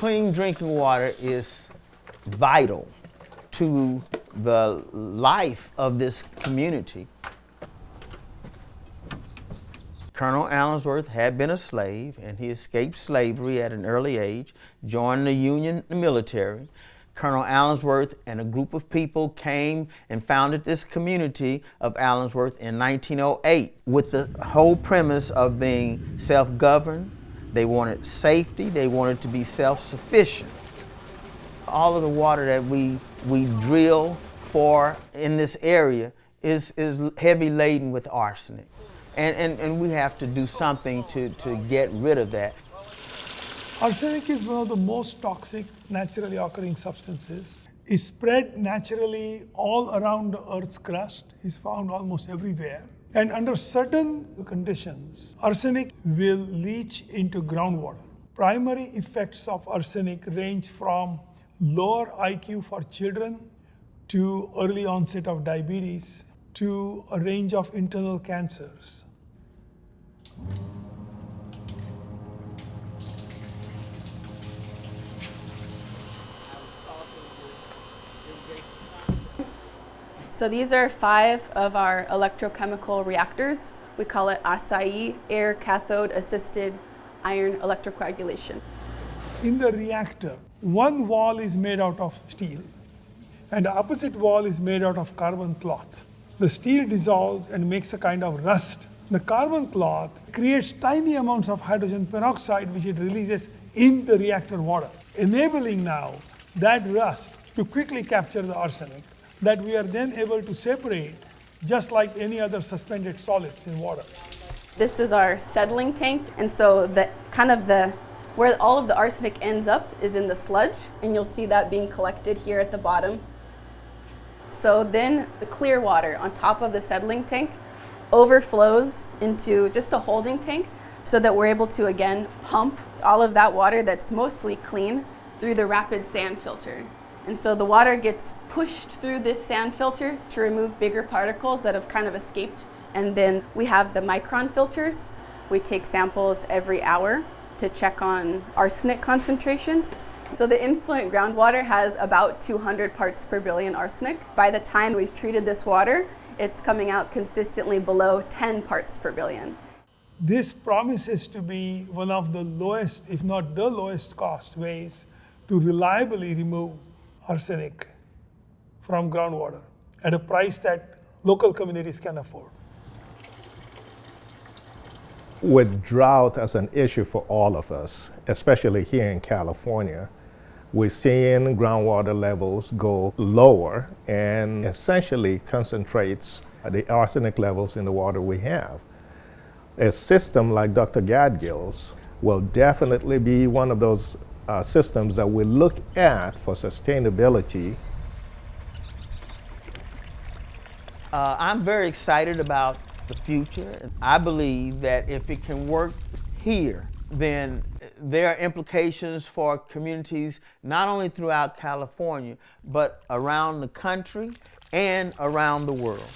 Clean drinking water is vital to the life of this community. Colonel Allensworth had been a slave and he escaped slavery at an early age, joined the Union military. Colonel Allensworth and a group of people came and founded this community of Allensworth in 1908 with the whole premise of being self-governed. They wanted safety, they wanted to be self-sufficient. All of the water that we, we drill for in this area is, is heavy laden with arsenic. And, and, and we have to do something to, to get rid of that. Arsenic is one of the most toxic naturally occurring substances. It's spread naturally all around the Earth's crust, It's found almost everywhere. And under certain conditions, arsenic will leach into groundwater. Primary effects of arsenic range from lower IQ for children to early onset of diabetes to a range of internal cancers. So these are five of our electrochemical reactors. We call it ACAI, air cathode assisted iron electrocoagulation. In the reactor, one wall is made out of steel and the opposite wall is made out of carbon cloth. The steel dissolves and makes a kind of rust. The carbon cloth creates tiny amounts of hydrogen peroxide which it releases in the reactor water, enabling now that rust to quickly capture the arsenic that we are then able to separate just like any other suspended solids in water. This is our settling tank, and so the kind of the where all of the arsenic ends up is in the sludge, and you'll see that being collected here at the bottom. So then the clear water on top of the settling tank overflows into just a holding tank so that we're able to again pump all of that water that's mostly clean through the rapid sand filter. And so the water gets pushed through this sand filter to remove bigger particles that have kind of escaped. And then we have the micron filters. We take samples every hour to check on arsenic concentrations. So the influent groundwater has about 200 parts per billion arsenic. By the time we've treated this water, it's coming out consistently below 10 parts per billion. This promises to be one of the lowest, if not the lowest cost ways to reliably remove arsenic from groundwater at a price that local communities can afford. With drought as an issue for all of us, especially here in California, we're seeing groundwater levels go lower and essentially concentrates the arsenic levels in the water we have. A system like Dr. Gadgil's will definitely be one of those uh, systems that we look at for sustainability. Uh, I'm very excited about the future. I believe that if it can work here, then there are implications for communities not only throughout California, but around the country and around the world.